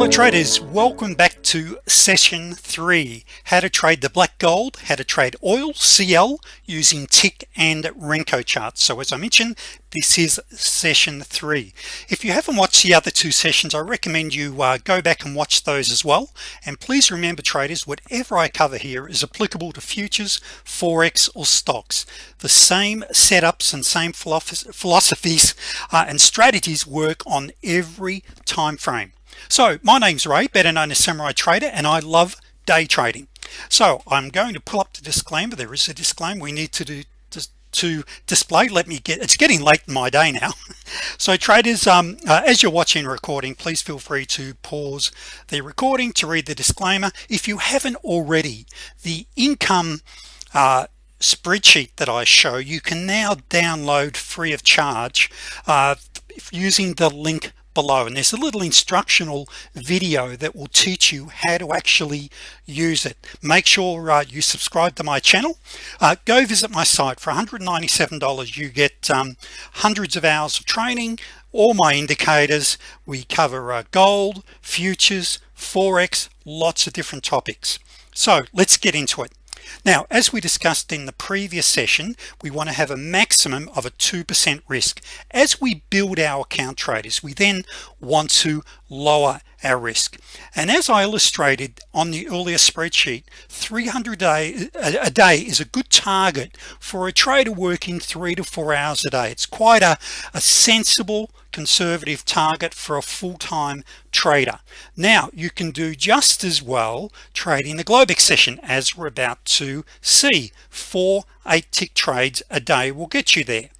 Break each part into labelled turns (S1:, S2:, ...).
S1: hello traders welcome back to session three. How to trade the black gold how to trade oil CL using tick and Renko charts. So as I mentioned this is session three. If you haven't watched the other two sessions I recommend you uh, go back and watch those as well. And please remember traders whatever I cover here is applicable to futures forex or stocks. The same setups and same philosophies uh, and strategies work on every time frame so my name's Ray better known as Samurai Trader and I love day trading. So I'm going to pull up the disclaimer. There is a disclaimer we need to do to display. Let me get it's getting late in my day now. So traders um, uh, as you're watching recording please feel free to pause the recording to read the disclaimer. If you haven't already the income uh, spreadsheet that I show you can now download free of charge uh, using the link below. And there's a little instructional video that will teach you how to actually use it. Make sure uh, you subscribe to my channel. Uh, go visit my site. For $197 you get um, hundreds of hours of training. All my indicators. We cover uh, gold futures forex lots of different topics. So let's get into it now as we discussed in the previous session we want to have a maximum of a 2% risk. As we build our account traders we then want to lower our risk. And as I illustrated on the earlier spreadsheet 300 day a day is a good target for a trader working three to four hours a day. It's quite a, a sensible conservative target for a full-time trader. Now you can do just as well trading the Globex session as we're about to see. Four eight tick trades a day will get you there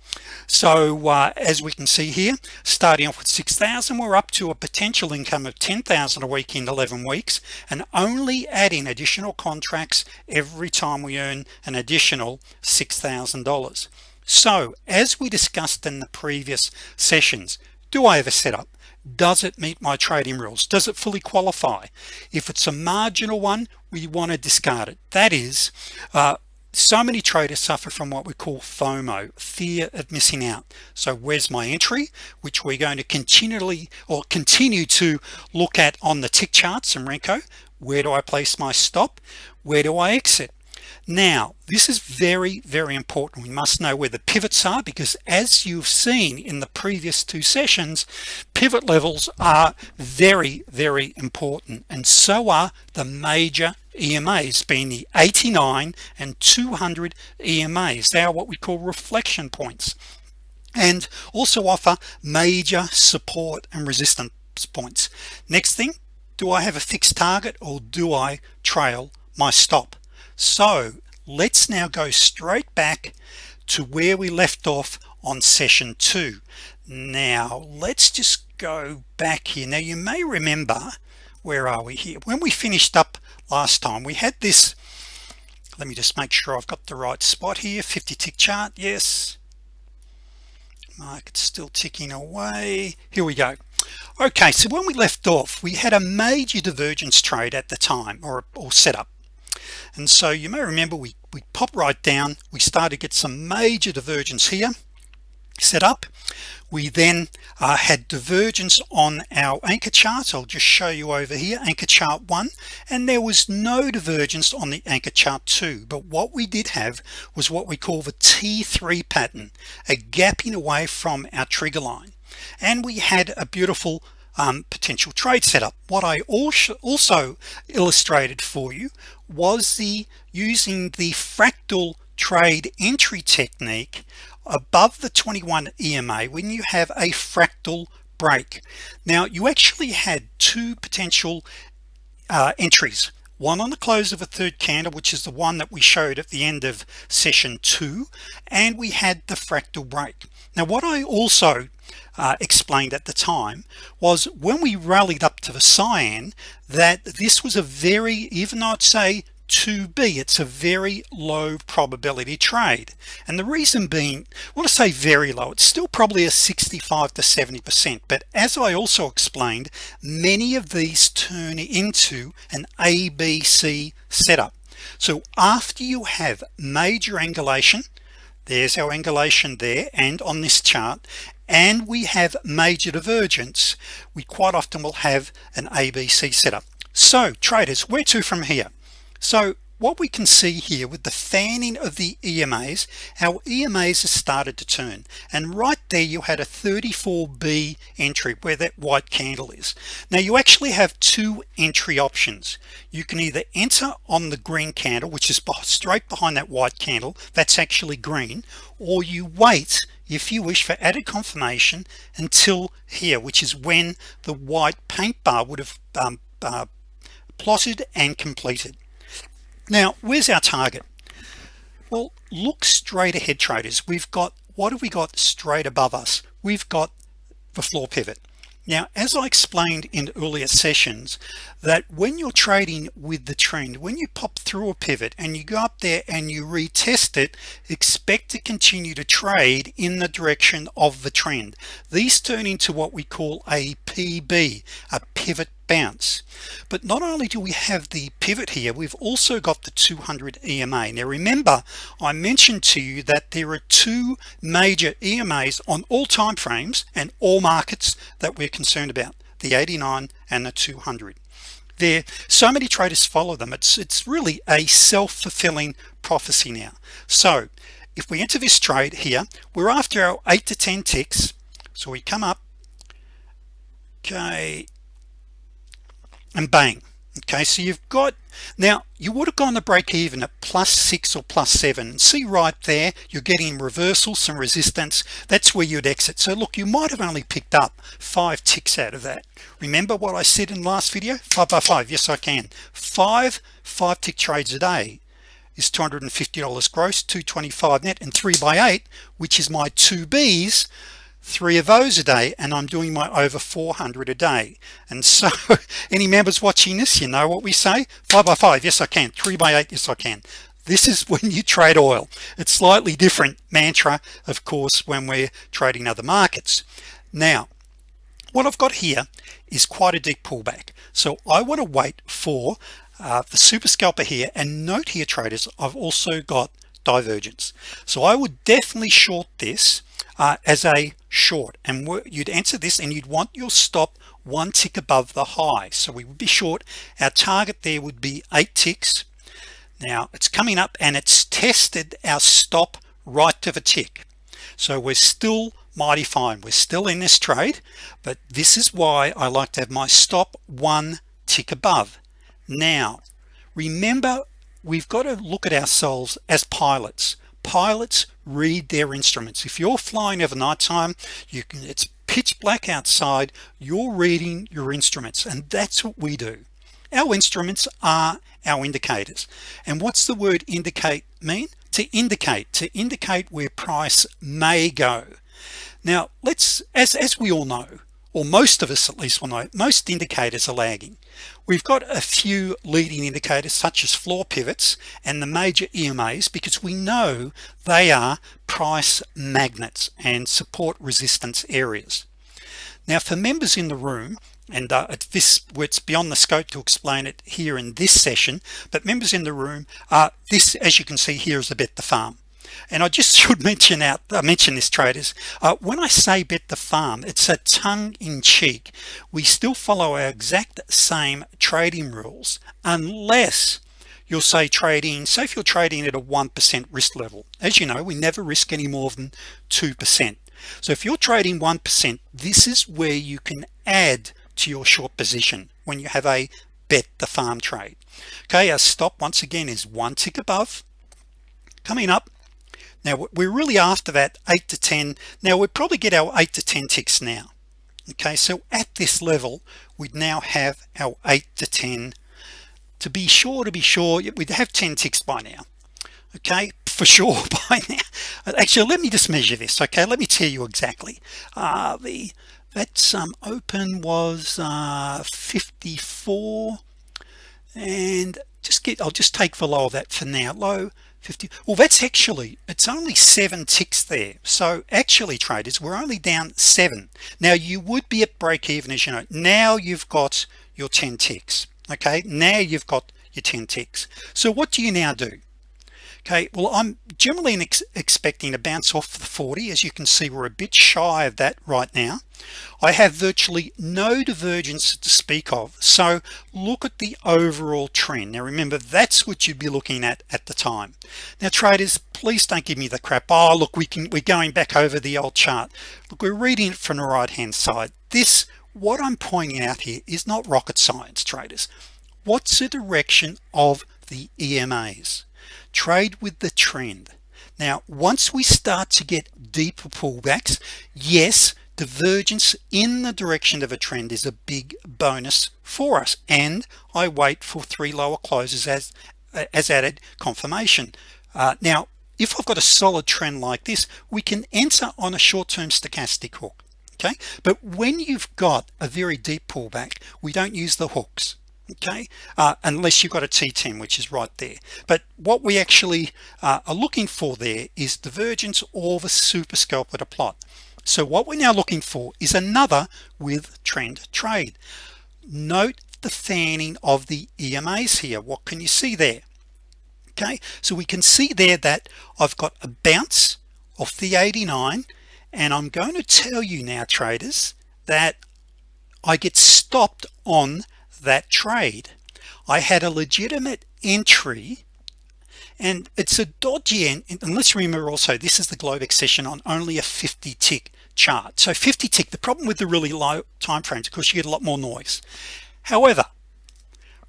S1: so uh, as we can see here starting off with 6,000 we're up to a potential income of 10,000 a week in 11 weeks and only adding additional contracts every time we earn an additional $6,000 so as we discussed in the previous sessions do I have a setup? Does it meet my trading rules? Does it fully qualify? If it's a marginal one we want to discard it. That is uh, so many traders suffer from what we call FOMO fear of missing out. So where's my entry? Which we're going to continually or continue to look at on the tick charts and Renko. Where do I place my stop? Where do I exit? Now this is very very important. We must know where the pivots are because as you've seen in the previous two sessions pivot levels are very very important and so are the major EMAs being the 89 and 200 EMAs they are what we call reflection points. And also offer major support and resistance points. Next thing do I have a fixed target or do I trail my stop? So let's now go straight back to where we left off on session two. Now let's just go back here. Now you may remember where are we here? When we finished up last time we had this let me just make sure I've got the right spot here 50 tick chart yes. Market's still ticking away. Here we go. Okay so when we left off we had a major divergence trade at the time or, or setup. And so you may remember we we pop right down. We started to get some major divergence here set up. We then uh, had divergence on our anchor chart. I'll just show you over here anchor chart one and there was no divergence on the anchor chart two. But what we did have was what we call the t3 pattern a gapping away from our trigger line. And we had a beautiful um, potential trade setup. What I also also illustrated for you was the using the fractal trade entry technique above the 21 EMA when you have a fractal break. Now you actually had two potential uh, entries. One on the close of a third candle which is the one that we showed at the end of session two and we had the fractal break. Now what I also uh, explained at the time was when we rallied up to the cyan that this was a very even though I'd say to be. It's a very low probability trade. And the reason being want to say very low it's still probably a 65 to 70 percent. But as I also explained many of these turn into an ABC setup. So after you have major angulation there's our angulation there and on this chart and we have major divergence we quite often will have an ABC setup. So traders where to from here so what we can see here with the fanning of the EMAs our EMAs have started to turn. And right there you had a 34b entry where that white candle is. Now you actually have two entry options. You can either enter on the green candle which is straight behind that white candle that's actually green or you wait if you wish for added confirmation until here which is when the white paint bar would have um, uh, plotted and completed now where's our target? Well look straight ahead traders. We've got what have we got straight above us? We've got the floor pivot. Now as I explained in earlier sessions that when you're trading with the trend when you pop through a pivot and you go up there and you retest it expect to continue to trade in the direction of the trend. These turn into what we call a PB a pivot bounce. But not only do we have the pivot here we've also got the 200 EMA now remember I mentioned to you that there are two major EMAs on all time frames and all markets that we're concerned about the 89 and the 200 there so many traders follow them. It's it's really a self-fulfilling prophecy now. So if we enter this trade here we're after our 8 to 10 ticks. So we come up. Okay and bang. Okay so you've got now you would have gone to break even at plus six or plus seven. See right there you're getting reversal some resistance. That's where you'd exit. So look you might have only picked up five ticks out of that. Remember what I said in last video? Five by five. Yes I can. Five five tick trades a day is $250 gross 225 net and three by eight which is my two B's three of those a day and I'm doing my over 400 a day. And so any members watching this you know what we say? Five by five. Yes I can. Three by eight. Yes I can. This is when you trade oil. It's slightly different mantra of course when we're trading other markets. Now what I've got here is quite a deep pullback. So I want to wait for uh, the super scalper here and note here traders I've also got divergence. So I would definitely short this uh, as a short. And you'd answer this and you'd want your stop one tick above the high. So we would be short. Our target there would be eight ticks. Now it's coming up and it's tested our stop right to the tick. So we're still mighty fine. We're still in this trade but this is why I like to have my stop one tick above. Now remember we've got to look at ourselves as pilots pilots read their instruments. If you're flying over night time you can it's pitch black outside you're reading your instruments and that's what we do. Our instruments are our indicators. And what's the word indicate mean? To indicate to indicate where price may go. Now let's as as we all know or most of us at least will know most indicators are lagging. We've got a few leading indicators such as floor pivots and the major EMAs because we know they are price magnets and support resistance areas. Now for members in the room and uh, this it's beyond the scope to explain it here in this session but members in the room uh, this as you can see here is a bet the farm and I just should mention out I mention this traders. Uh, when I say bet the farm it's a tongue-in-cheek we still follow our exact same trading rules unless you'll say trading so if you're trading at a 1% risk level. As you know we never risk any more than 2% so if you're trading 1% this is where you can add to your short position when you have a bet the farm trade. Okay our stop once again is one tick above. Coming up now we're really after that 8 to 10 now we probably get our 8 to 10 ticks now. Okay so at this level we'd now have our 8 to 10 to be sure to be sure we'd have 10 ticks by now. Okay for sure by now. Actually let me just measure this okay? Let me tell you exactly. Uh, the that um, open was uh, 54 and just get I'll just take the low of that for now. Low 50 well that's actually it's only seven ticks there. So actually traders we're only down seven. Now you would be at break even as you know. Now you've got your 10 ticks okay? Now you've got your 10 ticks. So what do you now do okay well I'm generally ex expecting to bounce off the 40 as you can see we're a bit shy of that right now. I have virtually no divergence to speak of so look at the overall trend. Now remember that's what you'd be looking at at the time. Now traders please don't give me the crap. Oh look we can we're going back over the old chart. Look we're reading it from the right hand side. This what I'm pointing out here is not rocket science traders. What's the direction of the EMAs trade with the trend. Now once we start to get deeper pullbacks yes divergence in the direction of a trend is a big bonus for us. And I wait for three lower closes as as added confirmation. Uh, now if I've got a solid trend like this we can enter on a short-term stochastic hook okay? But when you've got a very deep pullback we don't use the hooks okay? Uh, unless you've got a t10 which is right there. But what we actually uh, are looking for there is divergence or the super scalp at a plot. So what we're now looking for is another with trend trade. Note the fanning of the EMAs here. What can you see there? Okay? So we can see there that I've got a bounce off the 89 and I'm going to tell you now traders that I get stopped on that trade I had a legitimate entry and it's a dodgy end and let's remember also this is the Globex session on only a 50 tick chart. So 50 tick the problem with the really low time frames of course you get a lot more noise. However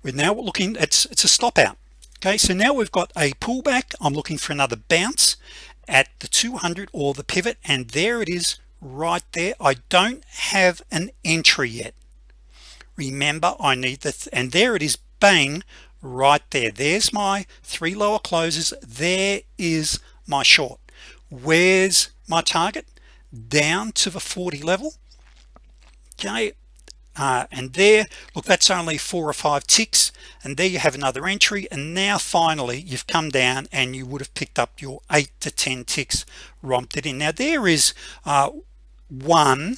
S1: we're now looking it's it's a stop out. Okay so now we've got a pullback. I'm looking for another bounce at the 200 or the pivot and there it is right there. I don't have an entry yet remember I need the and there it is bang right there. There's my three lower closes. There is my short. Where's my target? Down to the 40 level. Okay uh, and there look that's only four or five ticks and there you have another entry and now finally you've come down and you would have picked up your eight to ten ticks romped it in. Now there is uh, one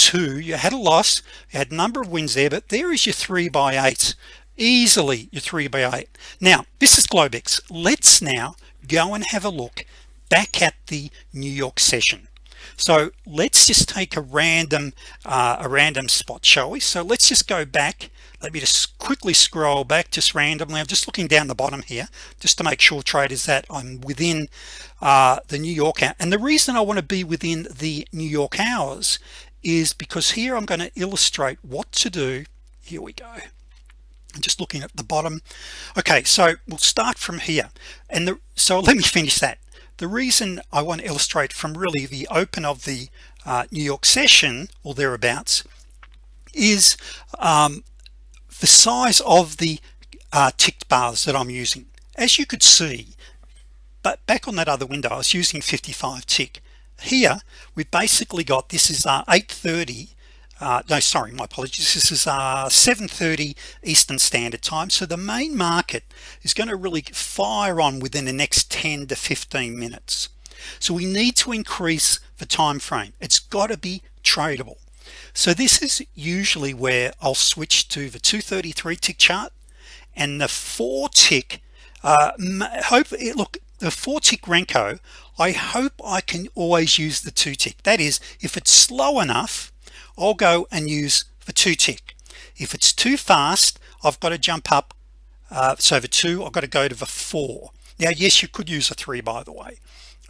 S1: two you had a loss you had a number of wins there but there is your three by eight. Easily your three by eight. Now this is Globex. Let's now go and have a look back at the New York session. So let's just take a random uh, a random spot shall we? So let's just go back. Let me just quickly scroll back just randomly. I'm just looking down the bottom here just to make sure traders that I'm within uh, the New York and the reason I want to be within the New York hours is because here I'm going to illustrate what to do. Here we go. I'm just looking at the bottom. Okay so we'll start from here. And the so let me finish that. The reason I want to illustrate from really the open of the uh, New York session or thereabouts is um, the size of the uh, ticked bars that I'm using. As you could see but back on that other window I was using 55 tick here we've basically got this is uh, 830 uh, no sorry my apologies this is uh 730 Eastern Standard Time. So the main market is going to really fire on within the next 10 to 15 minutes. So we need to increase the time frame. It's got to be tradable. So this is usually where I'll switch to the 233 tick chart and the four tick uh, hope it look the four tick Renko I hope I can always use the two tick that is if it's slow enough I'll go and use the two tick if it's too fast I've got to jump up uh, so the two I've got to go to the four. Now yes you could use a three by the way.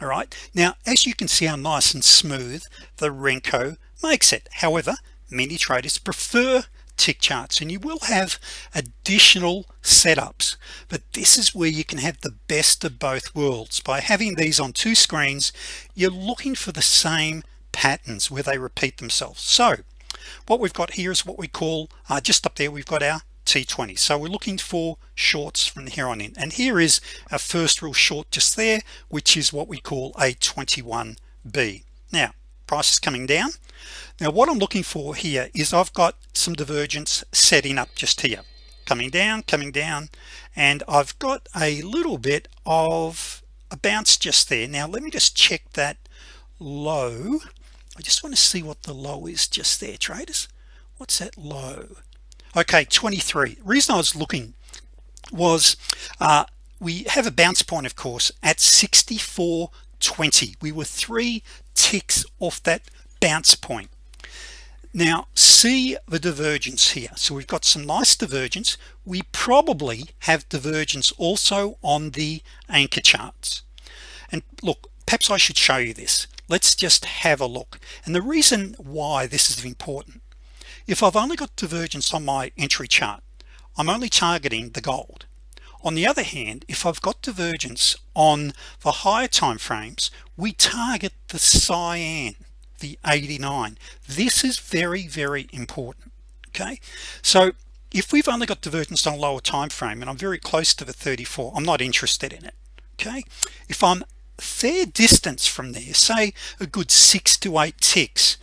S1: All right? Now as you can see how nice and smooth the Renko makes it. However many traders prefer tick charts and you will have additional setups but this is where you can have the best of both worlds. By having these on two screens you're looking for the same patterns where they repeat themselves. So what we've got here is what we call uh, just up there we've got our t20 so we're looking for shorts from here on in and here is our first real short just there which is what we call a 21b now price is coming down. Now what I'm looking for here is I've got some divergence setting up just here. Coming down coming down and I've got a little bit of a bounce just there. Now let me just check that low. I just want to see what the low is just there traders. What's that low? Okay 23 reason I was looking was uh, we have a bounce point of course at 64.20 we were three ticks off that bounce point. Now see the divergence here. So we've got some nice divergence. We probably have divergence also on the anchor charts. And look perhaps I should show you this. Let's just have a look. And the reason why this is important if I've only got divergence on my entry chart I'm only targeting the gold on the other hand if I've got divergence on the higher time frames we target the cyan the 89 this is very very important okay? So if we've only got divergence on a lower time frame and I'm very close to the 34 I'm not interested in it okay? If I'm fair distance from there say a good six to eight ticks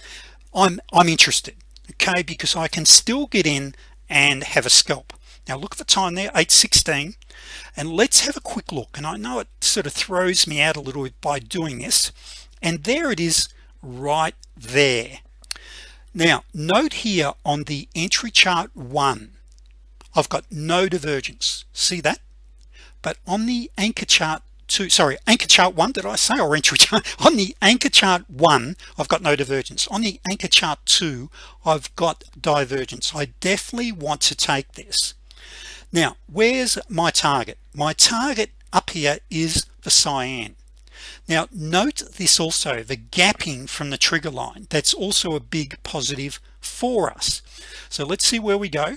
S1: I'm I'm interested okay? Because I can still get in and have a scalp now look at the time there 816 and let's have a quick look. And I know it sort of throws me out a little bit by doing this. And there it is right there. Now note here on the entry chart one I've got no divergence. See that? But on the anchor chart two sorry anchor chart one did I say or entry chart? On the anchor chart one I've got no divergence. On the anchor chart two I've got divergence. I definitely want to take this now where's my target? My target up here is the cyan. Now note this also the gapping from the trigger line. That's also a big positive for us. So let's see where we go.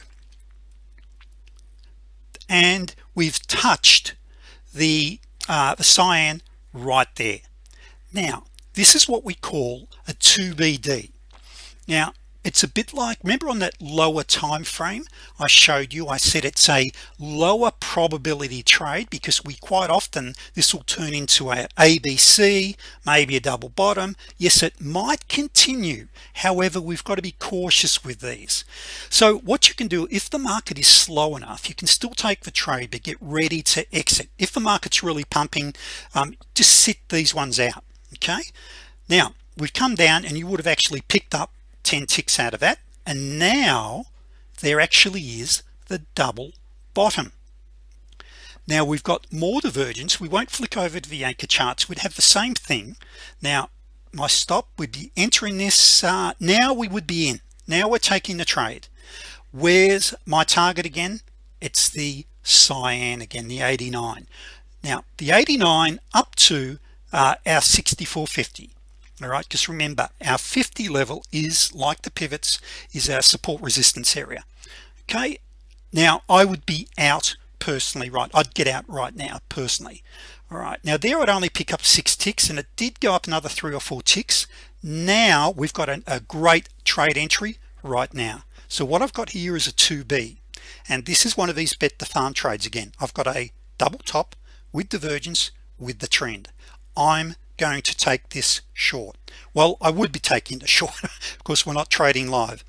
S1: And we've touched the uh, the cyan right there. Now this is what we call a 2BD now it's a bit like remember on that lower time frame I showed you I said it's a lower probability trade because we quite often this will turn into a ABC maybe a double bottom. Yes it might continue. However we've got to be cautious with these. So what you can do if the market is slow enough you can still take the trade but get ready to exit. If the market's really pumping um, just sit these ones out okay? Now we've come down and you would have actually picked up 10 ticks out of that and now there actually is the double bottom. Now we've got more divergence. We won't flick over to the anchor charts. We'd have the same thing. Now my stop would be entering this uh, now we would be in. Now we're taking the trade. Where's my target again? It's the cyan again the 89 now the 89 up to uh, our 6450 all right just remember our 50 level is like the pivots is our support resistance area. Okay now I would be out personally right? I'd get out right now personally. All right now there I'd only pick up six ticks and it did go up another three or four ticks. Now we've got a, a great trade entry right now. So what I've got here is a 2b and this is one of these bet the farm trades again. I've got a double top with divergence with the trend. I'm going to take this short. Well I would be taking the short because we're not trading live.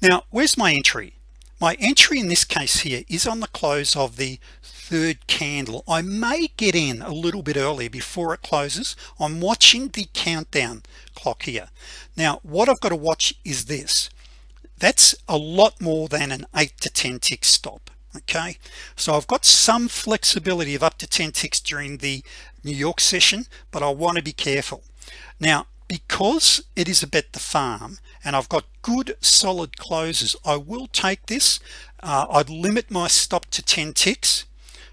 S1: Now where's my entry? My entry in this case here is on the close of the third candle. I may get in a little bit earlier before it closes. I'm watching the countdown clock here. Now what I've got to watch is this. That's a lot more than an 8 to 10 tick stop okay. So I've got some flexibility of up to 10 ticks during the New York session but I want to be careful. Now because it is a bet the farm and I've got good solid closes I will take this uh, I'd limit my stop to 10 ticks.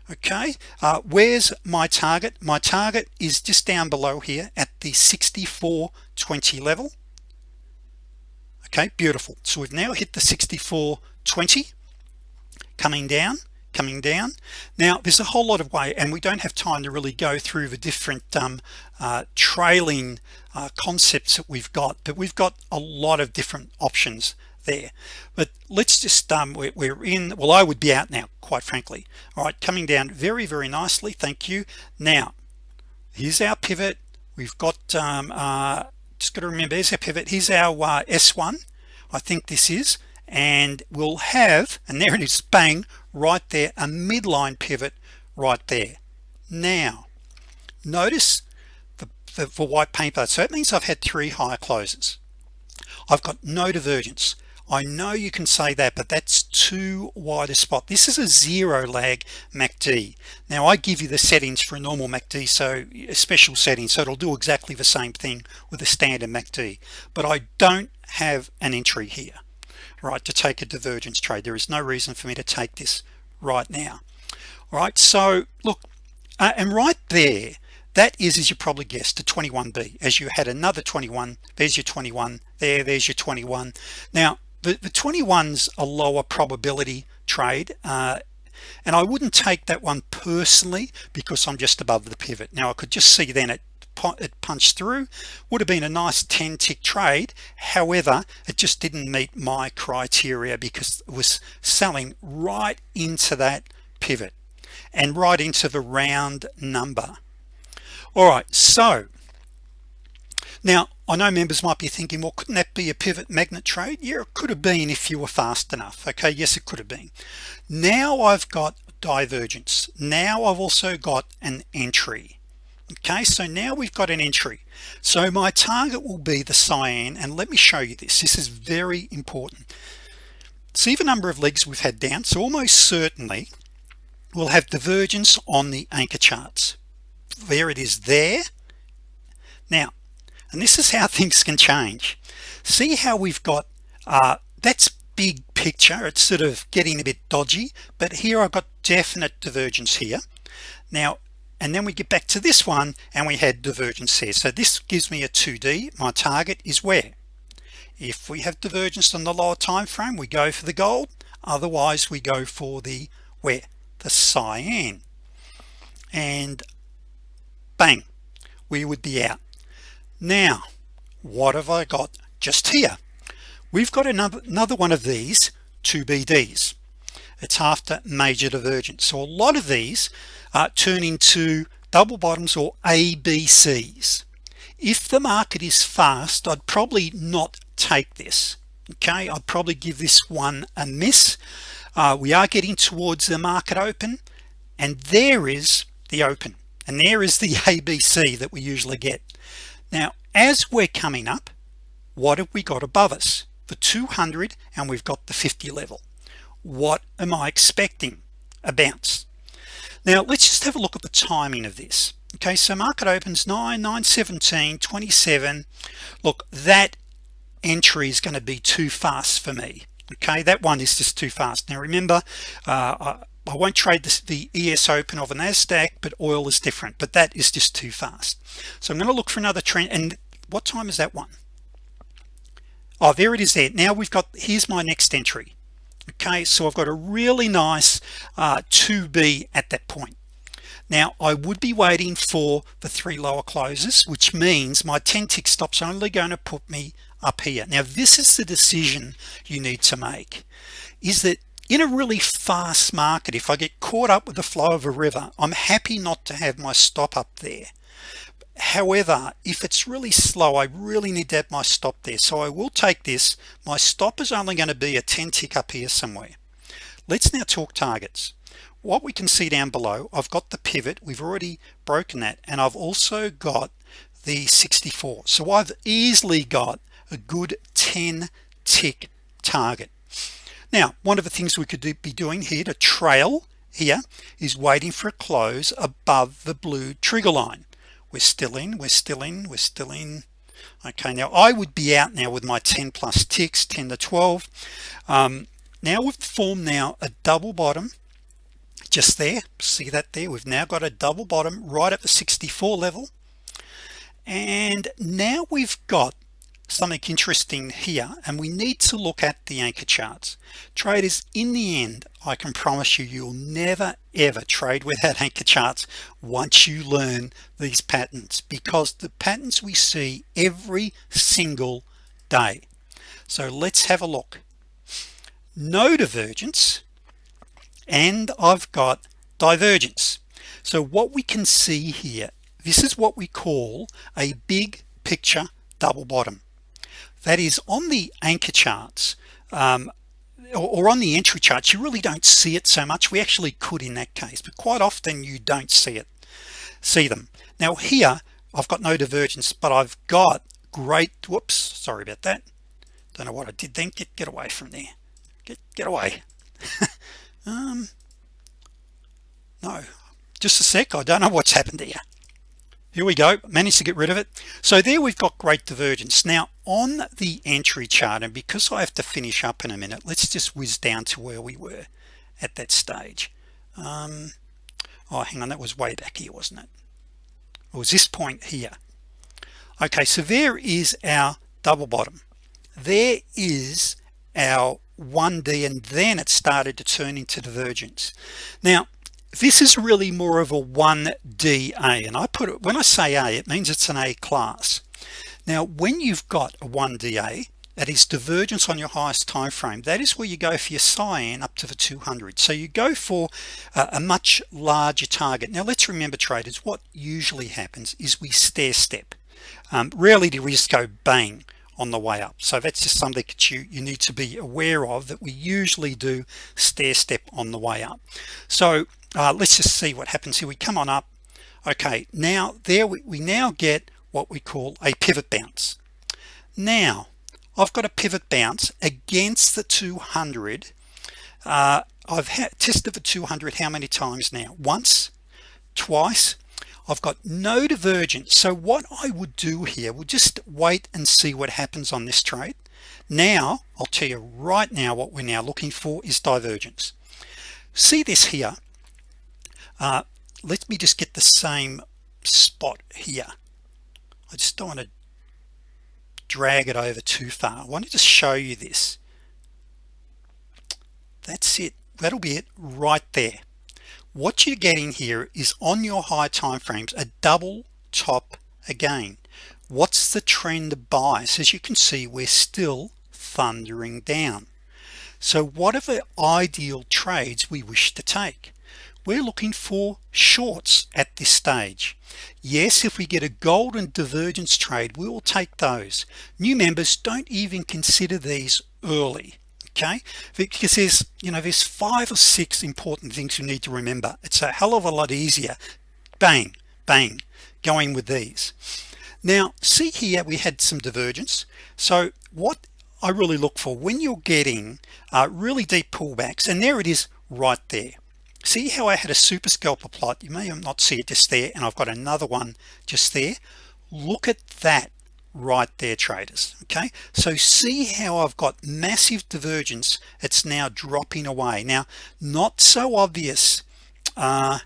S1: Okay. Uh, where's my target? My target is just down below here at the 64.20 level. Okay. Beautiful. So we've now hit the 64.20 coming down coming down. Now there's a whole lot of way and we don't have time to really go through the different um, uh, trailing uh, concepts that we've got but we've got a lot of different options there. But let's just um we're, we're in well I would be out now quite frankly. All right coming down very very nicely thank you. Now here's our pivot. We've got um, uh, just got to remember here's our pivot. Here's our uh, s1 I think this is and we'll have and there it is bang right there a midline pivot right there. Now notice the, the for white paper so it means I've had three higher closes. I've got no divergence. I know you can say that but that's too wide a spot. This is a zero lag MACD now I give you the settings for a normal MACD so a special setting so it'll do exactly the same thing with a standard MACD but I don't have an entry here right to take a divergence trade. There is no reason for me to take this right now. All right so look uh, and right there that is as you probably guessed a 21b as you had another 21 there's your 21 there there's your 21 now the, the 21's a lower probability trade uh, and I wouldn't take that one personally because I'm just above the pivot. Now I could just see then it it punched through would have been a nice 10 tick trade. However it just didn't meet my criteria because it was selling right into that pivot and right into the round number. All right so now I know members might be thinking well couldn't that be a pivot magnet trade? Yeah it could have been if you were fast enough. Okay yes it could have been. Now I've got divergence. Now I've also got an entry okay so now we've got an entry. So my target will be the cyan and let me show you this. This is very important. See the number of legs we've had down? So almost certainly we'll have divergence on the anchor charts. There it is there. Now and this is how things can change. See how we've got uh, that's big picture. It's sort of getting a bit dodgy but here I've got definite divergence here. Now and then we get back to this one and we had divergence here so this gives me a 2d my target is where? If we have divergence on the lower time frame we go for the gold. Otherwise we go for the where? The cyan. And bang we would be out. Now what have I got just here? We've got another another one of these two BDs it's after major divergence. So a lot of these uh, turn into double bottoms or ABCs if the market is fast I'd probably not take this okay? I'd probably give this one a miss. Uh, we are getting towards the market open and there is the open and there is the ABC that we usually get. Now as we're coming up what have we got above us? The 200 and we've got the 50 level. What am I expecting? A bounce now let's just have a look at the timing of this. Okay so market opens 9 9 17 27 look that entry is going to be too fast for me. Okay that one is just too fast. Now remember uh, I, I won't trade this, the ES open of a NASDAQ but oil is different but that is just too fast. So I'm going to look for another trend and what time is that one? Oh there it is there. Now we've got here's my next entry okay so I've got a really nice uh, 2b at that point. Now I would be waiting for the three lower closes which means my 10 tick stops only going to put me up here. Now this is the decision you need to make is that in a really fast market if I get caught up with the flow of a river I'm happy not to have my stop up there however if it's really slow I really need to have my stop there. So I will take this. My stop is only going to be a 10 tick up here somewhere. Let's now talk targets. What we can see down below I've got the pivot. We've already broken that and I've also got the 64 so I've easily got a good 10 tick target. Now one of the things we could do, be doing here to trail here is waiting for a close above the blue trigger line we're still in we're still in we're still in. Okay now I would be out now with my 10 plus ticks 10 to 12 um, now we've formed now a double bottom just there. See that there? We've now got a double bottom right at the 64 level. And now we've got something interesting here and we need to look at the anchor charts. Traders in the end I can promise you you'll never ever trade without anchor charts once you learn these patterns because the patterns we see every single day. So let's have a look. No divergence and I've got divergence. So what we can see here this is what we call a big picture double bottom that is on the anchor charts um, or, or on the entry charts you really don't see it so much. We actually could in that case but quite often you don't see it see them. Now here I've got no divergence but I've got great whoops sorry about that. Don't know what I did then. Get get away from there. Get get away. Um no. Just a sec. I don't know what's happened here here we go. Managed to get rid of it. So there we've got great divergence. Now on the entry chart and because I have to finish up in a minute let's just whiz down to where we were at that stage. Um, oh hang on. That was way back here wasn't it? It was this point here. Okay so there is our double bottom. There is our 1d and then it started to turn into divergence. Now this is really more of a 1da and I put it when I say a it means it's an a class. Now when you've got a 1da that is divergence on your highest time frame that is where you go for your cyan up to the 200 so you go for a, a much larger target. Now let's remember traders what usually happens is we stair step. Um, rarely do we just go bang on the way up. So that's just something that you you need to be aware of that we usually do stair step on the way up. So uh, let's just see what happens here. We come on up. Okay now there we, we now get what we call a pivot bounce. Now I've got a pivot bounce against the 200 uh, I've had tested the 200 how many times now? Once twice. I've got no divergence. So what I would do here we'll just wait and see what happens on this trade. Now I'll tell you right now what we're now looking for is divergence. See this here uh, let me just get the same spot here. I just don't want to drag it over too far. I want to just show you this. That's it. That'll be it right there. What you're getting here is on your high time frames a double top again. What's the trend bias as you can see we're still thundering down. So what are the ideal trades we wish to take we're looking for shorts at this stage. Yes if we get a golden divergence trade we will take those. New members don't even consider these early okay? Because there's you know there's five or six important things you need to remember. It's a hell of a lot easier. Bang bang going with these. Now see here we had some divergence. So what I really look for when you're getting uh, really deep pullbacks and there it is right there see how I had a super scalper plot? You may not see it just there and I've got another one just there. Look at that right there traders okay? So see how I've got massive divergence. It's now dropping away. Now not so obvious uh,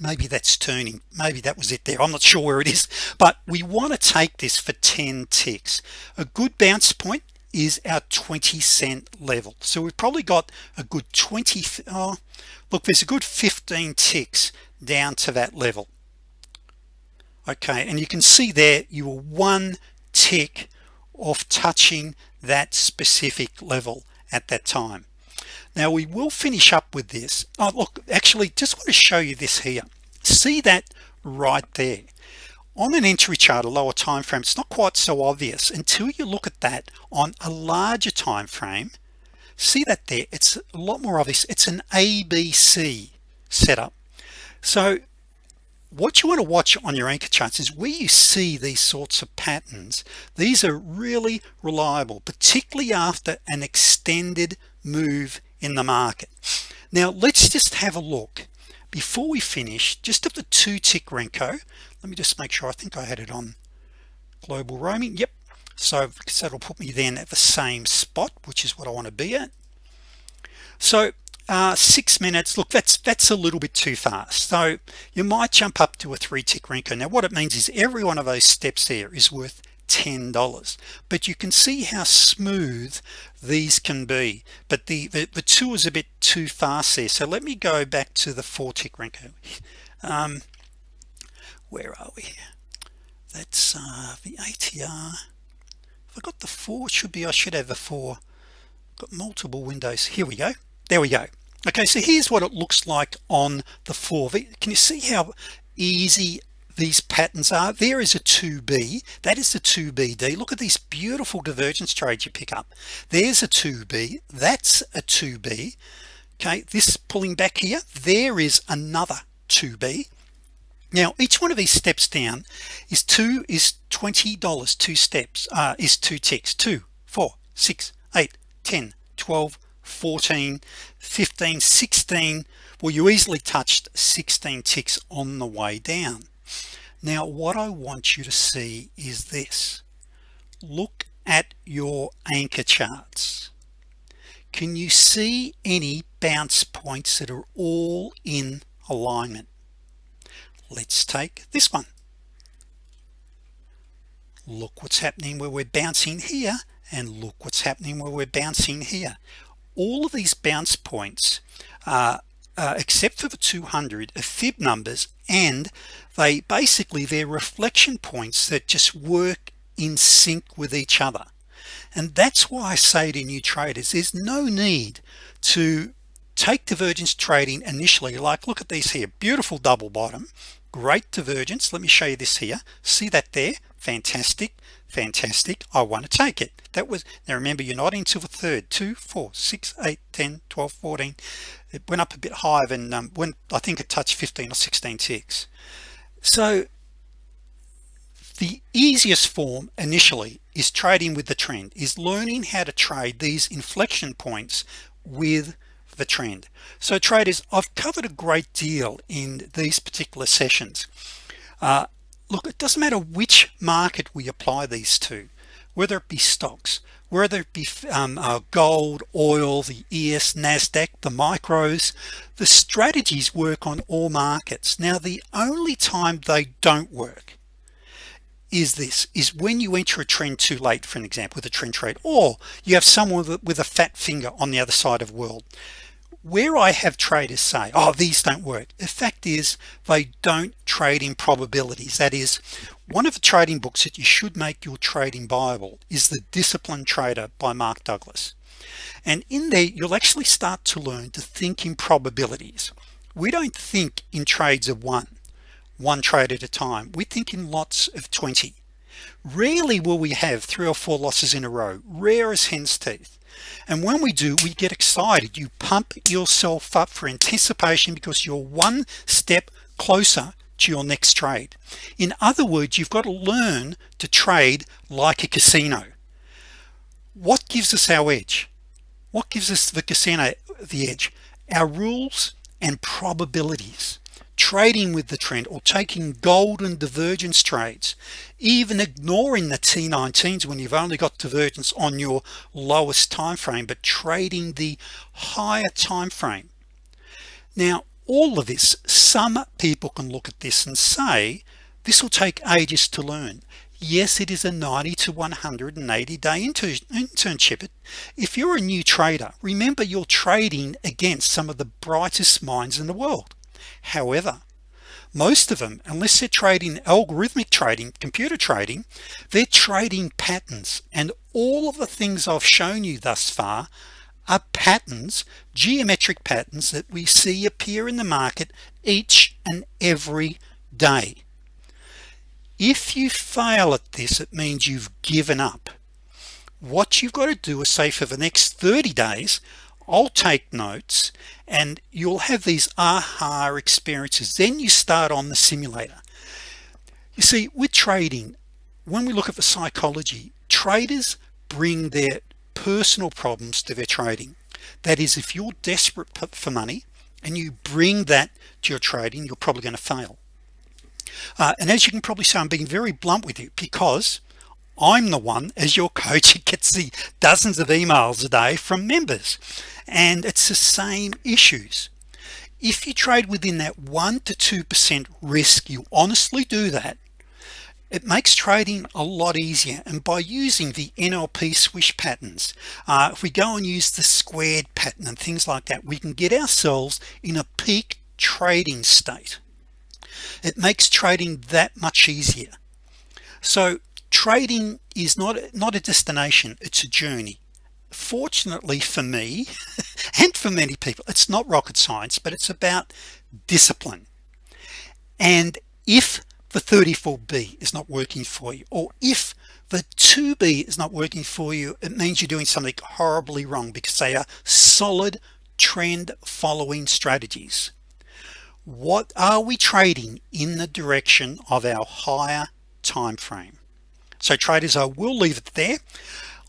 S1: maybe that's turning. Maybe that was it there. I'm not sure where it is. But we want to take this for 10 ticks. A good bounce point is our 20 cent level. So we've probably got a good 20 oh, look there's a good 15 ticks down to that level. Okay and you can see there you were one tick of touching that specific level at that time. Now we will finish up with this. Oh look actually just want to show you this here. See that right there on an entry chart a lower time frame it's not quite so obvious until you look at that on a larger time frame. See that there? It's a lot more obvious. It's an ABC setup. So what you want to watch on your anchor charts is where you see these sorts of patterns. These are really reliable particularly after an extended move in the market. Now let's just have a look. Before we finish just of the two tick Renko let me just make sure I think I had it on global roaming. Yep. So so that'll put me then at the same spot which is what I want to be at. So uh, six minutes look that's that's a little bit too fast. So you might jump up to a three tick Renko now what it means is every one of those steps there is worth $10 but you can see how smooth these can be. But the, the the two is a bit too fast there. So let me go back to the four tick Renko um, where are we? That's uh, the ATR if I got the four should be I should have a four. Got multiple windows. Here we go. There we go. Okay so here's what it looks like on the four. Can you see how easy these patterns are? There is a 2b that is the 2bd look at these beautiful divergence trades you pick up. There's a 2b that's a 2b okay this pulling back here there is another 2b now each one of these steps down is two is $20 two steps uh, is two ticks. Two four 6 8 10 12 14 15 16 well you easily touched 16 ticks on the way down. Now what I want you to see is this. Look at your anchor charts. Can you see any bounce points that are all in alignment let's take this one. Look what's happening where we're bouncing here and look what's happening where we're bouncing here. All of these bounce points uh, uh, except for the 200 are fib numbers and they basically they're reflection points that just work in sync with each other. And that's why I say to new traders there's no need to take divergence trading initially. Like look at these here beautiful double bottom great divergence. Let me show you this here. See that there? Fantastic fantastic. I want to take it. That was now remember you're not into the third. Two four six eight 10 12 14 it went up a bit higher than um, when I think it touched 15 or 16 ticks. So the easiest form initially is trading with the trend is learning how to trade these inflection points with trend. So traders I've covered a great deal in these particular sessions. Uh, look it doesn't matter which market we apply these to whether it be stocks whether it be um, uh, gold oil the ES Nasdaq the micros the strategies work on all markets. Now the only time they don't work is this is when you enter a trend too late for an example with a trend trade or you have someone with, with a fat finger on the other side of the world where I have traders say oh these don't work the fact is they don't trade in probabilities. That is one of the trading books that you should make your trading Bible is the disciplined trader by Mark Douglas. And in there you'll actually start to learn to think in probabilities. We don't think in trades of one one trade at a time. We think in lots of 20 rarely will we have three or four losses in a row. Rare as hen's teeth and when we do we get excited. You pump yourself up for anticipation because you're one step closer to your next trade. In other words you've got to learn to trade like a casino. What gives us our edge? What gives us the casino the edge? Our rules and probabilities trading with the trend or taking golden divergence trades even ignoring the T19s when you've only got divergence on your lowest time frame but trading the higher time frame now all of this some people can look at this and say this will take ages to learn. Yes it is a 90 to 180 day internship. If you're a new trader remember you're trading against some of the brightest minds in the world however most of them unless they're trading algorithmic trading computer trading they're trading patterns. And all of the things I've shown you thus far are patterns geometric patterns that we see appear in the market each and every day. If you fail at this it means you've given up. What you've got to do is say for the next 30 days I'll take notes and you'll have these aha experiences. Then you start on the simulator. You see with trading when we look at the psychology traders bring their personal problems to their trading. That is if you're desperate for money and you bring that to your trading you're probably going to fail. Uh, and as you can probably say I'm being very blunt with you because I'm the one as your coach who gets the dozens of emails a day from members. And it's the same issues. If you trade within that one to two percent risk you honestly do that it makes trading a lot easier. And by using the NLP swish patterns uh, if we go and use the squared pattern and things like that we can get ourselves in a peak trading state. It makes trading that much easier. So trading is not not a destination it's a journey. Fortunately for me and for many people it's not rocket science but it's about discipline. And if the 34b is not working for you or if the 2b is not working for you it means you're doing something horribly wrong because they are solid trend following strategies. What are we trading in the direction of our higher time frame so traders I will leave it there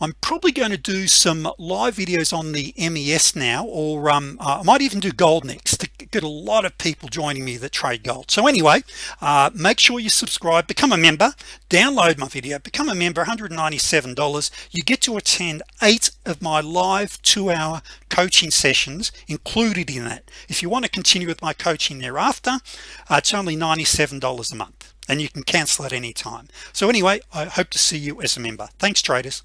S1: I'm probably going to do some live videos on the MES now or um, uh, I might even do gold next to get a lot of people joining me that trade gold. So anyway uh, make sure you subscribe become a member download my video become a member $197 you get to attend eight of my live two-hour coaching sessions included in that. If you want to continue with my coaching thereafter uh, it's only $97 a month and you can cancel at any time. So anyway I hope to see you as a member. Thanks traders